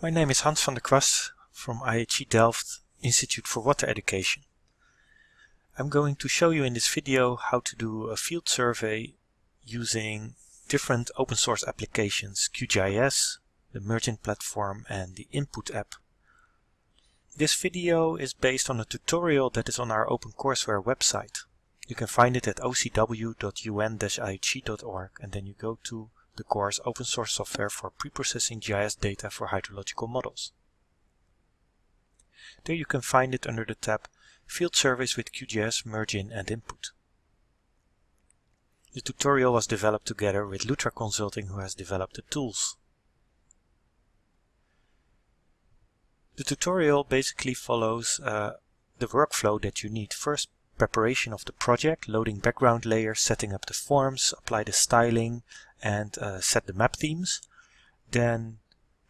My name is Hans van der Kwast from IHE Delft Institute for Water Education. I'm going to show you in this video how to do a field survey using different open source applications QGIS, the Mergin platform and the Input app. This video is based on a tutorial that is on our OpenCourseware website. You can find it at ocw.un-ihe.org and then you go to the course Open Source Software for Preprocessing GIS Data for Hydrological Models. There you can find it under the tab Field Surveys with QGIS, Mergin and Input. The tutorial was developed together with Lutra Consulting who has developed the tools. The tutorial basically follows uh, the workflow that you need. First preparation of the project, loading background layers, setting up the forms, apply the styling and uh, set the map themes. Then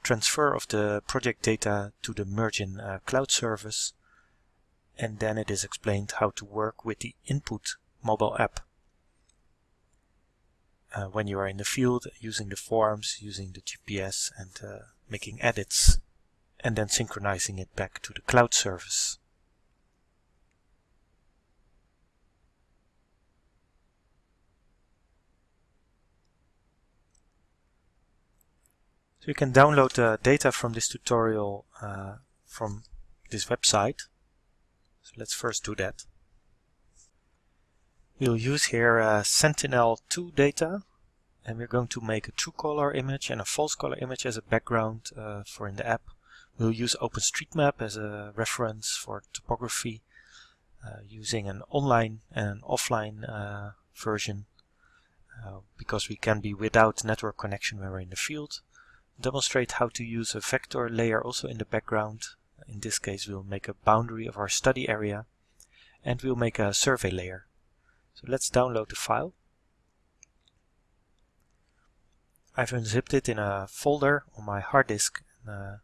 transfer of the project data to the Mergin uh, cloud service. And then it is explained how to work with the input mobile app. Uh, when you are in the field, using the forms, using the GPS and uh, making edits and then synchronizing it back to the cloud service. You can download the data from this tutorial uh, from this website. So let's first do that. We'll use here uh, Sentinel-2 data and we're going to make a true color image and a false color image as a background uh, for in the app. We'll use OpenStreetMap as a reference for topography uh, using an online and an offline uh, version uh, because we can be without network connection when we're in the field demonstrate how to use a vector layer also in the background. In this case we'll make a boundary of our study area and we'll make a survey layer. So let's download the file. I've unzipped it in a folder on my hard disk. Uh,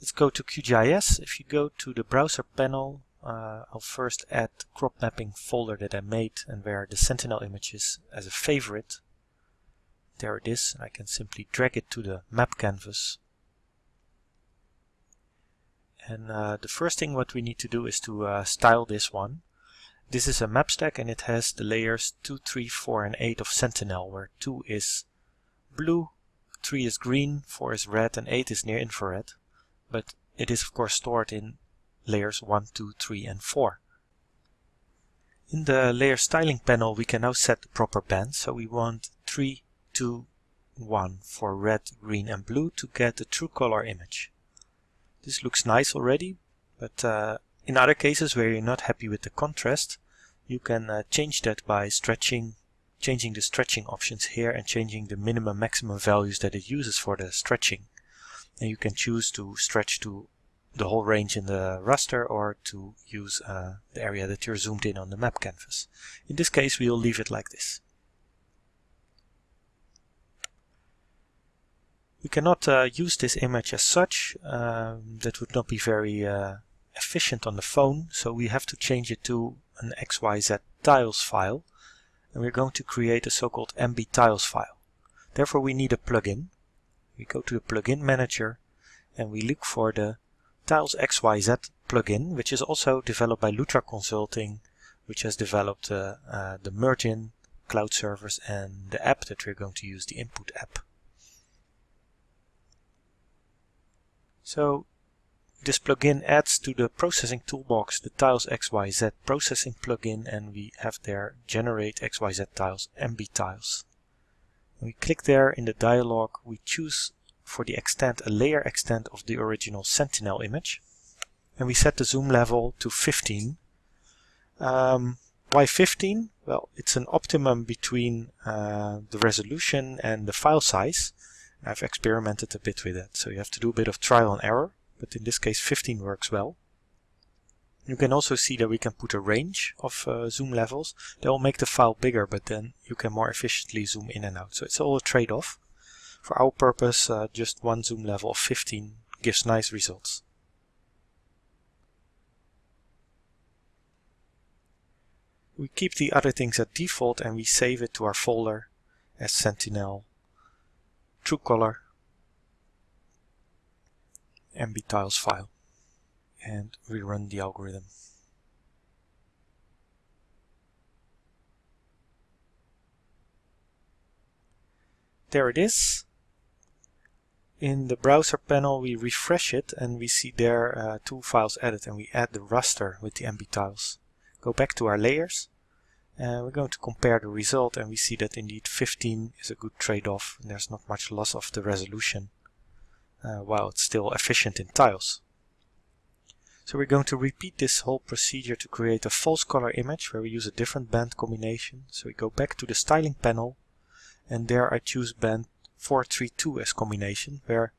let's go to QGIS. If you go to the browser panel, uh, I'll first add crop mapping folder that I made and where the Sentinel image is as a favorite. There it is. I can simply drag it to the map canvas. And uh, the first thing what we need to do is to uh, style this one. This is a map stack and it has the layers 2, 3, 4 and 8 of Sentinel where 2 is blue, 3 is green, 4 is red and 8 is near infrared. But it is of course stored in layers 1, 2, 3 and 4. In the layer styling panel we can now set the proper bands. So we want 3, 2, 1 for red, green and blue to get the true color image. This looks nice already, but uh, in other cases where you're not happy with the contrast, you can uh, change that by stretching, changing the stretching options here and changing the minimum maximum values that it uses for the stretching. And you can choose to stretch to the whole range in the raster or to use uh, the area that you're zoomed in on the map canvas. In this case we'll leave it like this. We cannot uh, use this image as such. Um, that would not be very uh, efficient on the phone. So we have to change it to an XYZ tiles file. And we're going to create a so-called MB tiles file. Therefore we need a plugin. We go to the plugin manager and we look for the Tiles XYZ plugin, which is also developed by Lutra Consulting, which has developed uh, uh, the Mergin cloud servers and the app that we're going to use, the input app. So this plugin adds to the processing toolbox the tiles XYZ processing plugin and we have there generate XYZ tiles MB tiles. We click there in the dialog we choose for the extent a layer extent of the original Sentinel image and we set the zoom level to 15. Um, why 15? Well it's an optimum between uh, the resolution and the file size I've experimented a bit with that, so you have to do a bit of trial and error, but in this case 15 works well. You can also see that we can put a range of uh, zoom levels. They will make the file bigger, but then you can more efficiently zoom in and out. So it's all a trade-off. For our purpose, uh, just one zoom level of 15 gives nice results. We keep the other things at default and we save it to our folder as Sentinel true color MB-tiles file and rerun the algorithm. There it is. In the browser panel we refresh it and we see there uh, two files added and we add the raster with the MB tiles. Go back to our layers and we're going to compare the result and we see that indeed 15 is a good trade-off there's not much loss of the resolution uh, while it's still efficient in tiles. So we're going to repeat this whole procedure to create a false color image where we use a different band combination. So we go back to the styling panel and there I choose band 432 as combination where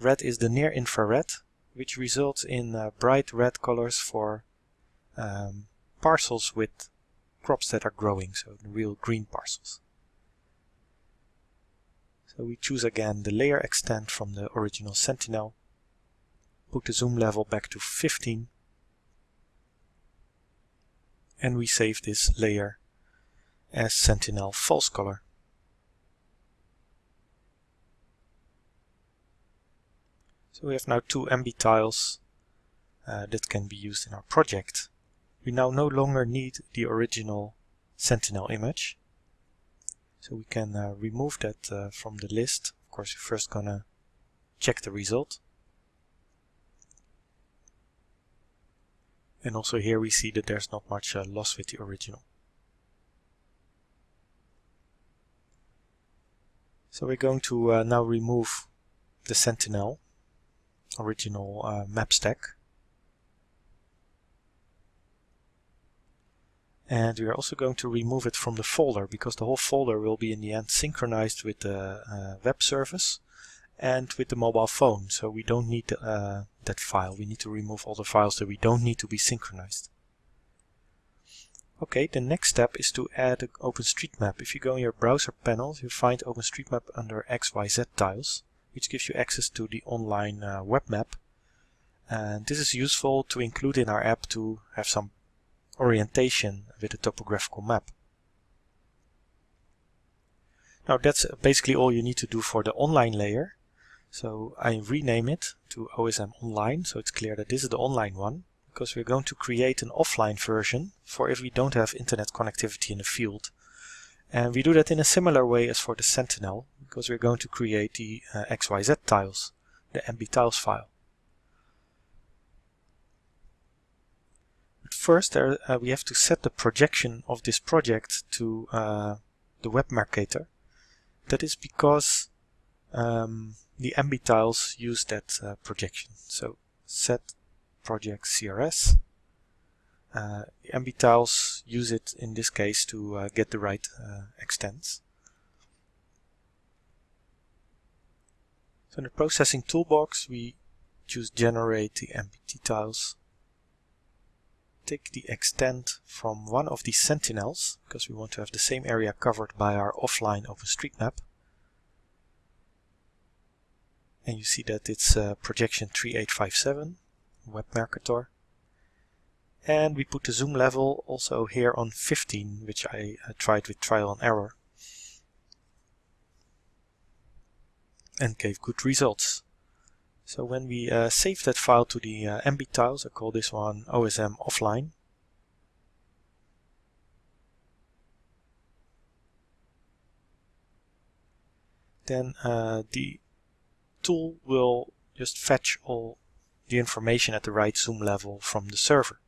red is the near infrared which results in uh, bright red colors for um, parcels with crops that are growing, so the real green parcels. So we choose again the layer extent from the original Sentinel, put the zoom level back to 15 and we save this layer as Sentinel false color. So we have now two MB tiles uh, that can be used in our project. We now no longer need the original Sentinel image. So we can uh, remove that uh, from the list. Of course, we're first gonna check the result. And also here we see that there's not much uh, loss with the original. So we're going to uh, now remove the Sentinel original uh, map stack. And we are also going to remove it from the folder because the whole folder will be in the end synchronized with the uh, web service and with the mobile phone. So we don't need uh, that file. We need to remove all the files that we don't need to be synchronized. Okay, the next step is to add an OpenStreetMap. If you go in your browser panel, you find OpenStreetMap under XYZ tiles which gives you access to the online uh, web map. And this is useful to include in our app to have some orientation with a topographical map. Now that's basically all you need to do for the online layer. So I rename it to OSM Online, so it's clear that this is the online one, because we're going to create an offline version for if we don't have internet connectivity in the field. And we do that in a similar way as for the Sentinel, because we're going to create the uh, XYZ tiles, the MB tiles file. First there, uh, we have to set the projection of this project to uh, the Web Mercator. That is because um, the MB tiles use that uh, projection. So set project CRS uh, MB tiles use it in this case to uh, get the right uh, extents. So in the processing toolbox we choose generate the MBT tiles. Take the extent from one of these sentinels because we want to have the same area covered by our offline OpenStreetMap. And you see that it's uh, projection 3857, Web Mercator and we put the zoom level also here on 15 which I uh, tried with trial and error. And gave good results so when we uh, save that file to the uh, MB tiles I call this one OSM offline then uh, the tool will just fetch all the information at the right zoom level from the server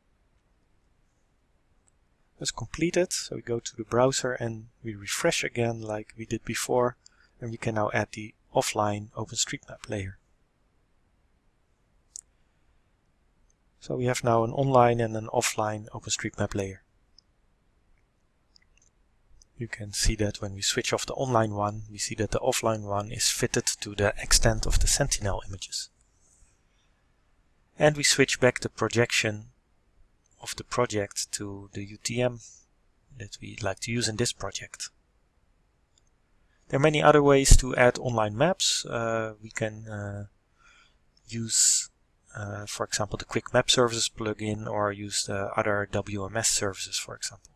Let's complete it. So we go to the browser and we refresh again like we did before and we can now add the offline OpenStreetMap layer. So we have now an online and an offline OpenStreetMap layer. You can see that when we switch off the online one, we see that the offline one is fitted to the extent of the Sentinel images. And we switch back the projection of the project to the UTM that we like to use in this project. There are many other ways to add online maps. Uh, we can uh, use, uh, for example, the Quick Map Services plugin or use the other WMS services, for example.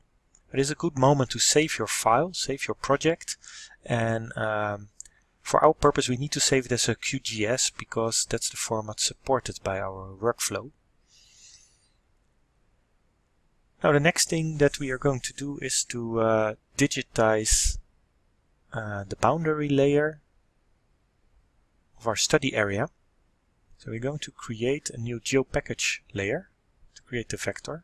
It is a good moment to save your file, save your project, and um, For our purpose we need to save it as a QGS because that's the format supported by our workflow. Now the next thing that we are going to do is to uh, digitize uh, the boundary layer of our study area. So we're going to create a new GeoPackage layer to create the vector.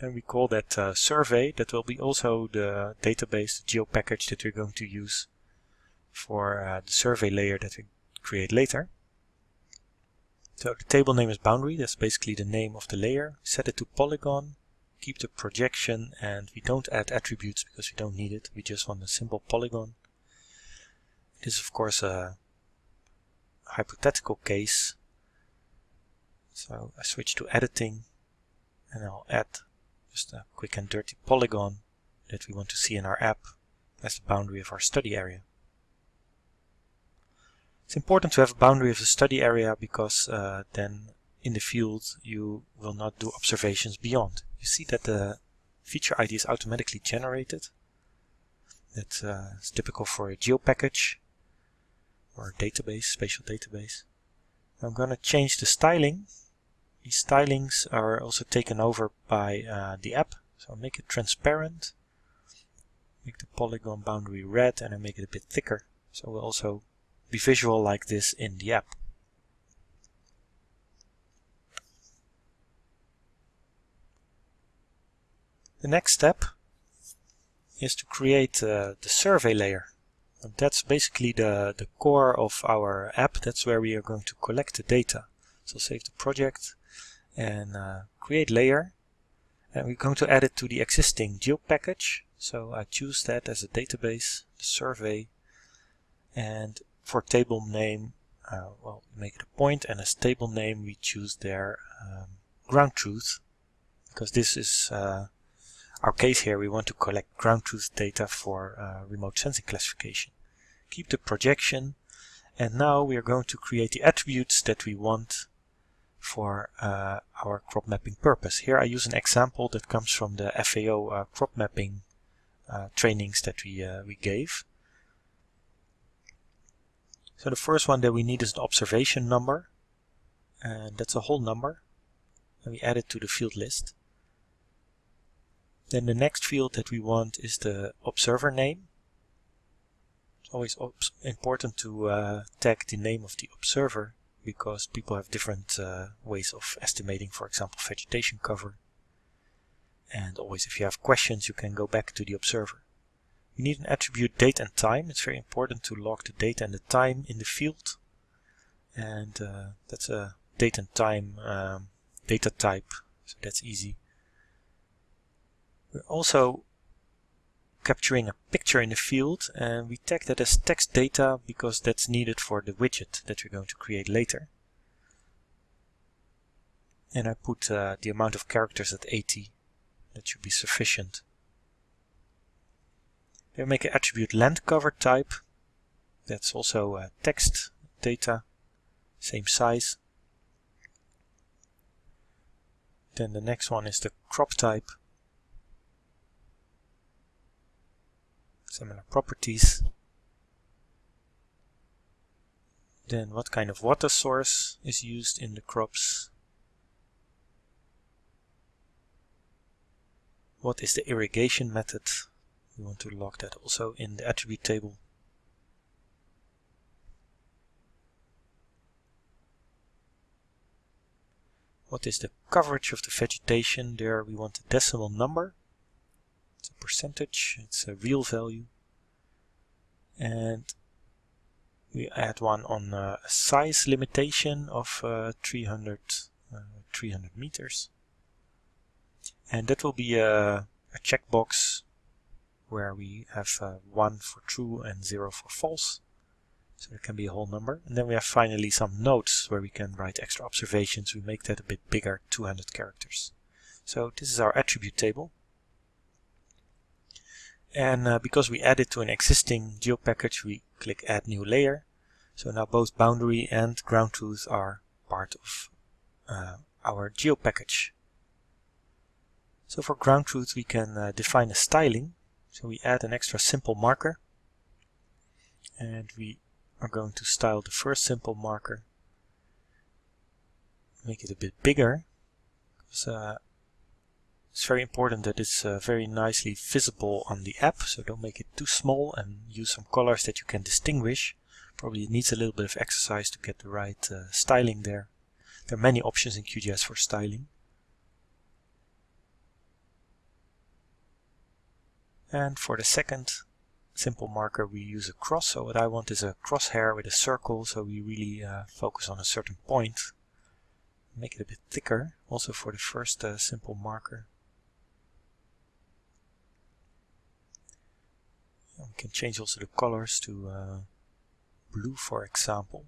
And we call that uh, survey. That will be also the database, the GeoPackage that we're going to use for uh, the survey layer that we create later. So the table name is boundary, that's basically the name of the layer. Set it to polygon, keep the projection, and we don't add attributes because we don't need it. We just want a simple polygon. This is of course a hypothetical case. So I switch to editing and I'll add just a quick and dirty polygon that we want to see in our app as the boundary of our study area. It's important to have a boundary of the study area because uh, then in the field you will not do observations beyond. You see that the feature ID is automatically generated. That's uh, typical for a GeoPackage or database, spatial database. I'm going to change the styling. These stylings are also taken over by uh, the app. So I'll make it transparent, make the polygon boundary red and I make it a bit thicker. So we'll also be visual like this in the app. The next step is to create uh, the survey layer. That's basically the, the core of our app. That's where we are going to collect the data. So save the project and uh, create layer. And we're going to add it to the existing GeoPackage. So I choose that as a database, the survey. And for table name, uh, well, make it a point. point, and as table name we choose their um, ground truth, because this is uh, our case here. We want to collect ground truth data for uh, remote sensing classification. Keep the projection, and now we are going to create the attributes that we want for uh, our crop mapping purpose. Here I use an example that comes from the FAO uh, crop mapping uh, trainings that we, we gave. So the first one that we need is an observation number. And that's a whole number. And we add it to the field list. Then the next field that we want is the observer name. It's always important to uh, tag the name of the observer because people have different uh, ways of estimating, for example, vegetation cover. And always if you have questions, you can go back to the observer. You need an attribute date and time. It's very important to log the date and the time in the field. And uh, that's a date and time um, data type, so that's easy. We're also capturing a picture in the field and we tag that as text data because that's needed for the widget that we're going to create later. And I put uh, the amount of characters at 80. That should be sufficient. We make an attribute land cover type. That's also uh, text data, same size. Then the next one is the crop type. Similar properties. Then what kind of water source is used in the crops. What is the irrigation method we want to log that also in the attribute table. What is the coverage of the vegetation? There we want a decimal number. It's a percentage, it's a real value. And we add one on a size limitation of uh, 300, uh, 300 meters. And that will be a, a checkbox where we have uh, 1 for true and 0 for false. So it can be a whole number. And then we have finally some notes where we can write extra observations. We make that a bit bigger, 200 characters. So this is our attribute table. And uh, because we added to an existing GeoPackage, we click Add New Layer. So now both boundary and ground truth are part of uh, our GeoPackage. So for ground truth, we can uh, define a styling so we add an extra simple marker. and we are going to style the first simple marker make it a bit bigger because uh, it's very important that it's uh, very nicely visible on the app so don't make it too small and use some colors that you can distinguish. Probably it needs a little bit of exercise to get the right uh, styling there. There are many options in QGIS for styling. And for the second simple marker we use a cross. So what I want is a crosshair with a circle so we really uh, focus on a certain point. Make it a bit thicker. Also for the first uh, simple marker. We can change also the colors to uh, blue for example.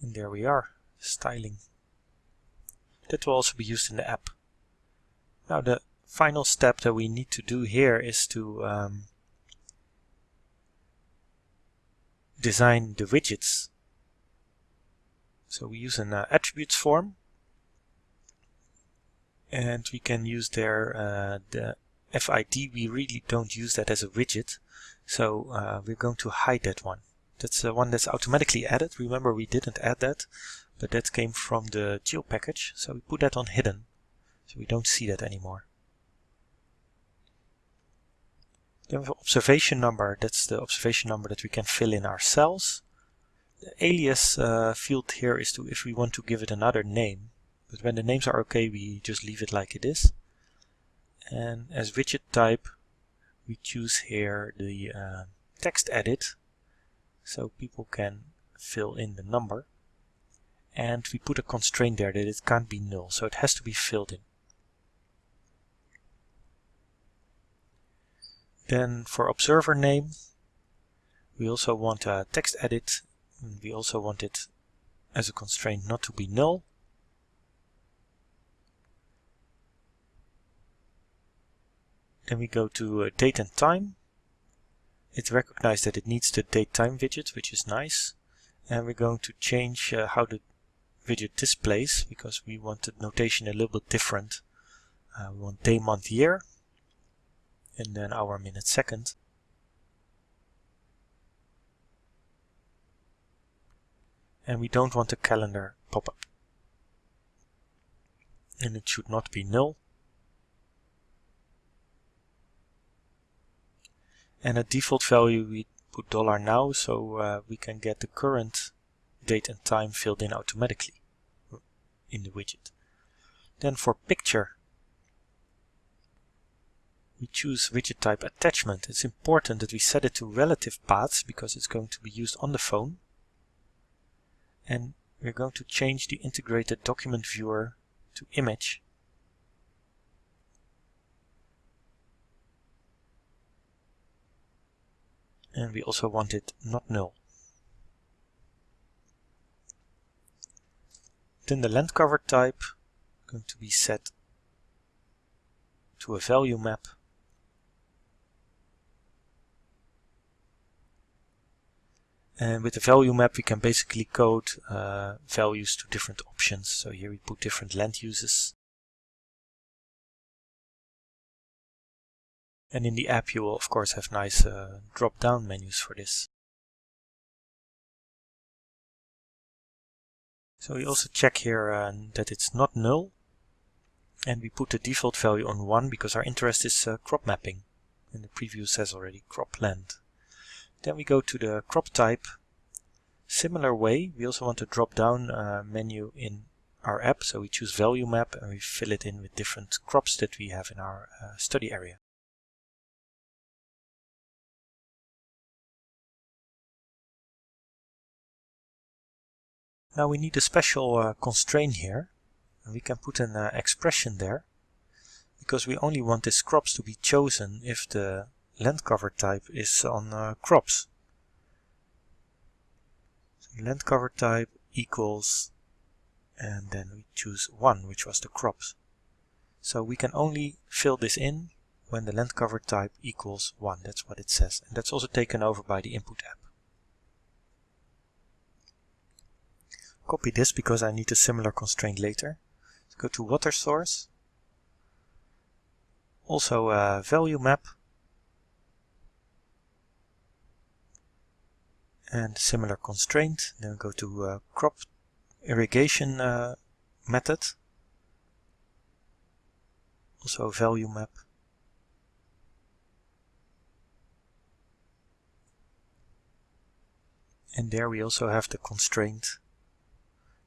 And there we are, styling. That will also be used in the app. Now the final step that we need to do here is to um, design the widgets. So we use an uh, attributes form and we can use there uh, the FID. We really don't use that as a widget so uh, we're going to hide that one. That's the one that's automatically added. Remember we didn't add that, but that came from the geo package. So we put that on hidden. So we don't see that anymore. Then we have observation number. That's the observation number that we can fill in ourselves. The alias uh, field here is to if we want to give it another name. But when the names are okay, we just leave it like it is. And as widget type, we choose here the uh, text edit so people can fill in the number and we put a constraint there that it can't be null so it has to be filled in then for observer name we also want a text edit we also want it as a constraint not to be null then we go to uh, date and time it recognized that it needs the date time widget, which is nice. And we're going to change uh, how the widget displays because we want the notation a little bit different. Uh, we want day, month, year, and then hour, minute, second. And we don't want the calendar pop-up. And it should not be null. and a default value we put dollar $now so uh, we can get the current date and time filled in automatically in the widget. Then for picture we choose widget type attachment. It's important that we set it to relative paths because it's going to be used on the phone. And we're going to change the integrated document viewer to image and we also want it not null. Then the land cover type going to be set to a value map. And with the value map we can basically code uh, values to different options. So here we put different land uses And in the app you will of course have nice uh, drop-down menus for this. So we also check here uh, that it's not null and we put the default value on 1 because our interest is uh, crop mapping and the preview says already crop land. Then we go to the crop type. Similar way, we also want a drop-down uh, menu in our app, so we choose value map and we fill it in with different crops that we have in our uh, study area. Now we need a special uh, constraint here. And we can put an uh, expression there because we only want these crops to be chosen if the land cover type is on uh, crops. So land cover type equals and then we choose 1 which was the crops. So we can only fill this in when the land cover type equals 1. That's what it says. And that's also taken over by the input app. Copy this because I need a similar constraint later. So go to water source. Also a value map. And similar constraint. Then go to uh, crop irrigation uh, method. Also value map. And there we also have the constraint,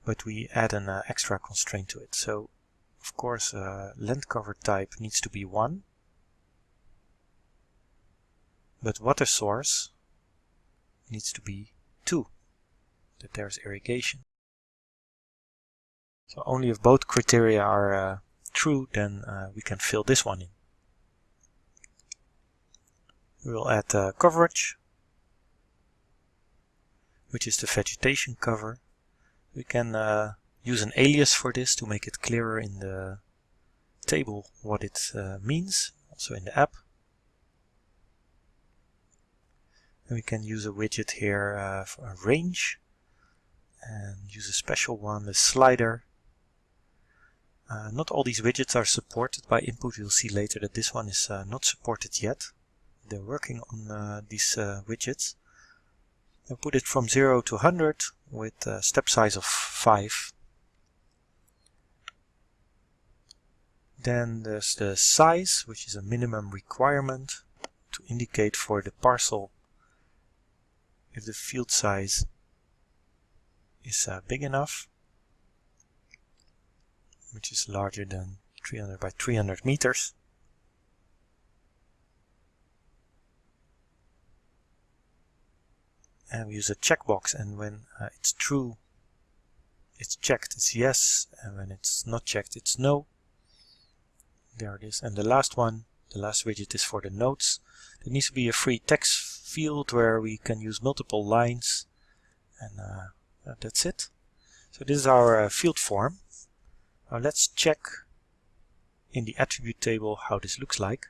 but we add an uh, extra constraint to it. So of course uh, length cover type needs to be 1, but water source needs to be 2, that there's irrigation. So only if both criteria are uh, true, then uh, we can fill this one in. We will add uh, coverage which is the vegetation cover. We can uh, use an alias for this to make it clearer in the table what it uh, means, also in the app. And we can use a widget here uh, for a range and use a special one, the slider. Uh, not all these widgets are supported by input. We'll see later that this one is uh, not supported yet. They're working on uh, these widgets I put it from 0 to 100 with a step size of 5. Then there's the size, which is a minimum requirement to indicate for the parcel if the field size is uh, big enough, which is larger than 300 by 300 meters. and we use a checkbox and when uh, it's true it's checked it's yes and when it's not checked it's no. There it is. And the last one the last widget is for the notes. There needs to be a free text field where we can use multiple lines and uh, that's it. So this is our uh, field form. Now let's check in the attribute table how this looks like.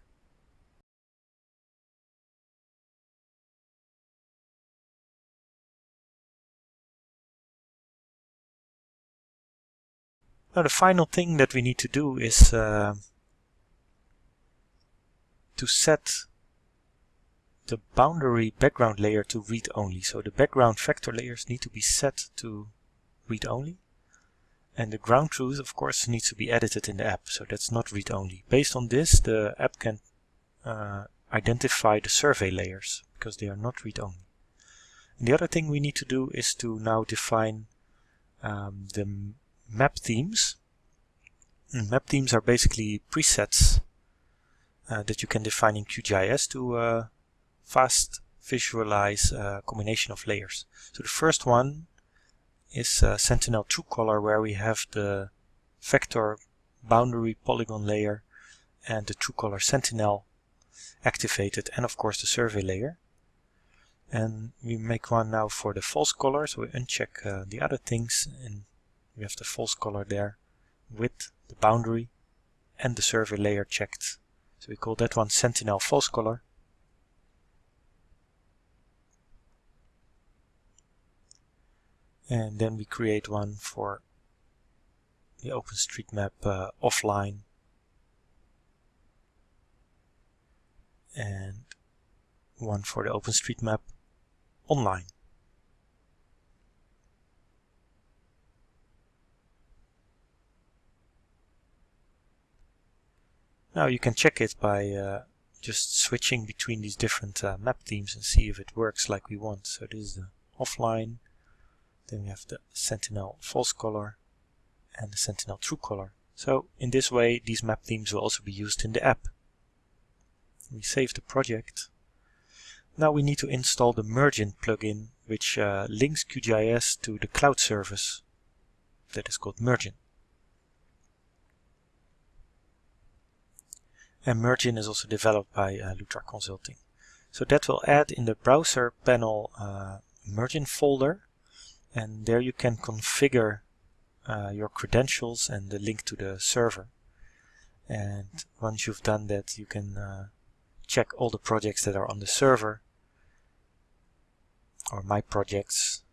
Now the final thing that we need to do is uh, to set the boundary background layer to read only. So the background vector layers need to be set to read only. And the ground truth, of course, needs to be edited in the app. So that's not read only. Based on this, the app can uh, identify the survey layers because they are not read only. And the other thing we need to do is to now define um, the map themes. Mm, map themes are basically presets uh, that you can define in QGIS to uh, fast visualize a uh, combination of layers. So the first one is uh, Sentinel-2 Color where we have the vector boundary polygon layer and the True Color Sentinel activated and of course the survey layer. And we make one now for the false color, so we uncheck uh, the other things and we have the false color there with the boundary and the survey layer checked. So we call that one Sentinel false color. And then we create one for the OpenStreetMap uh, offline and one for the OpenStreetMap online. Now you can check it by uh, just switching between these different uh, map themes and see if it works like we want. So this is the offline, then we have the Sentinel false color and the Sentinel true color. So in this way these map themes will also be used in the app. We save the project. Now we need to install the Mergin plugin which uh, links QGIS to the cloud service that is called Mergin. and Mergin is also developed by uh, Lutra Consulting. So that will add in the browser panel uh, Mergin folder and there you can configure uh, your credentials and the link to the server. and once you've done that you can uh, check all the projects that are on the server or my projects.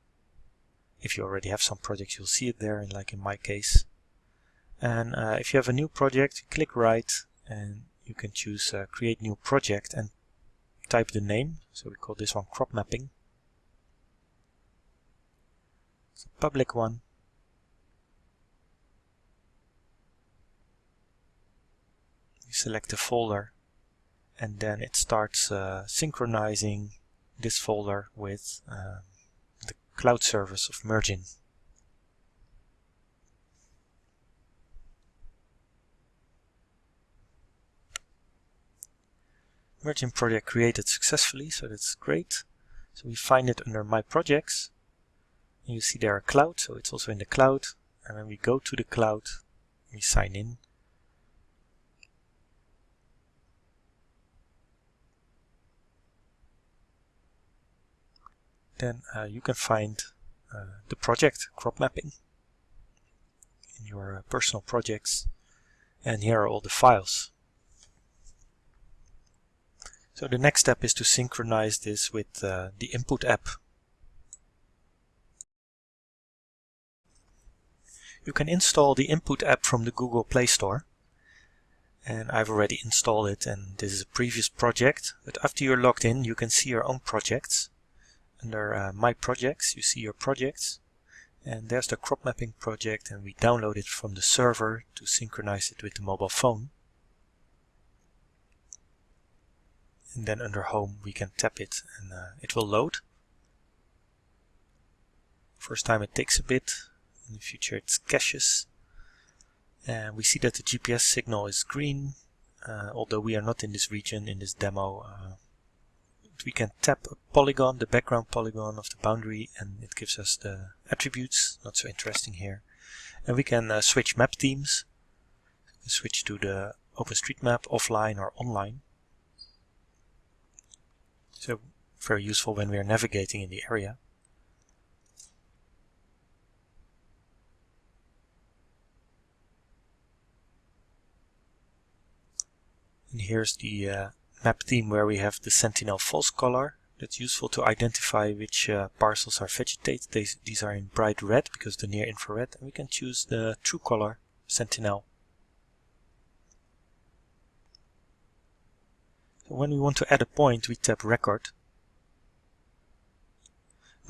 If you already have some projects you'll see it there like in my case. And uh, if you have a new project click right and you can choose uh, create new project and type the name. So we call this one crop mapping it's a public one you select the folder and then it starts uh, synchronizing this folder with uh, the cloud service of Mergin. Mergin project created successfully, so that's great. So we find it under My Projects. You see there a cloud, so it's also in the cloud. And when we go to the cloud, we sign in then uh, you can find uh, the project crop mapping in your uh, personal projects and here are all the files. So the next step is to synchronize this with uh, the input app. You can install the input app from the Google Play Store. And I've already installed it and this is a previous project. But after you're logged in you can see your own projects. Under uh, my projects you see your projects. And there's the crop mapping project and we download it from the server to synchronize it with the mobile phone. And then under home we can tap it and uh, it will load. First time it takes a bit in the future it's caches and we see that the GPS signal is green uh, although we are not in this region in this demo uh, we can tap a polygon, the background polygon of the boundary, and it gives us the attributes, not so interesting here. And we can uh, switch map themes, switch to the OpenStreetMap offline or online. So very useful when we are navigating in the area. And here's the uh, map theme where we have the sentinel false color. That's useful to identify which uh, parcels are vegetated. These, these are in bright red because the near infrared. And we can choose the true color sentinel. So when we want to add a point, we tap record.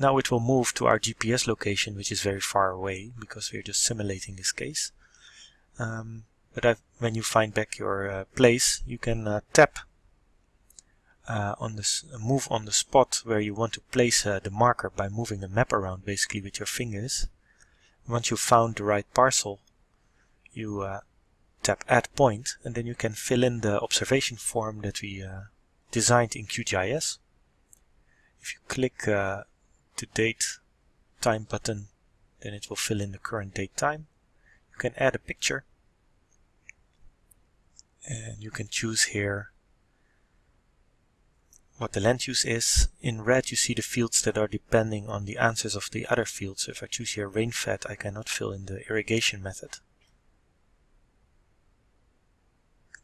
Now it will move to our GPS location, which is very far away because we're just simulating this case. Um, but when you find back your uh, place, you can uh, tap uh, on this move on the spot where you want to place uh, the marker by moving the map around basically with your fingers. Once you've found the right parcel, you uh, tap add point and then you can fill in the observation form that we uh, designed in QGIS. If you click uh, the date time button, then it will fill in the current date time. You can add a picture and you can choose here what the land use is. In red you see the fields that are depending on the answers of the other fields. So if I choose here rain-fed, I cannot fill in the irrigation method.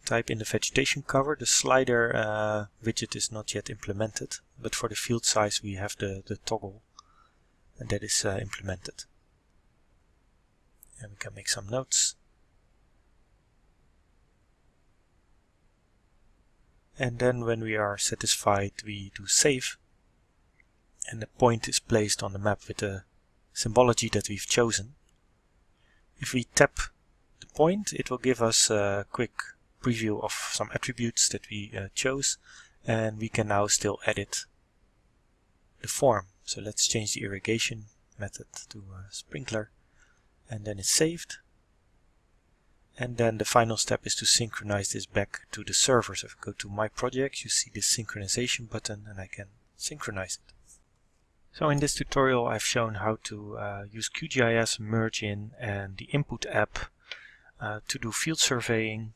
Type in the vegetation cover. The slider uh, widget is not yet implemented, but for the field size we have the, the toggle and that is uh, implemented. And we can make some notes. And then when we are satisfied we do save and the point is placed on the map with the symbology that we've chosen. If we tap the point it will give us a quick preview of some attributes that we uh, chose and we can now still edit the form. So let's change the irrigation method to sprinkler and then it's saved and then the final step is to synchronize this back to the server. So if I go to my project, you see this synchronization button and I can synchronize it. So in this tutorial I've shown how to uh, use QGIS, Mergin and the input app uh, to do field surveying.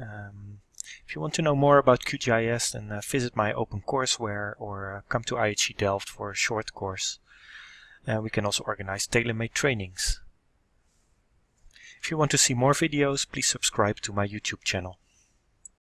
Um, if you want to know more about QGIS then uh, visit my OpenCourseware or uh, come to IHE Delft for a short course. we can also organize tailor-made trainings. If you want to see more videos, please subscribe to my YouTube channel.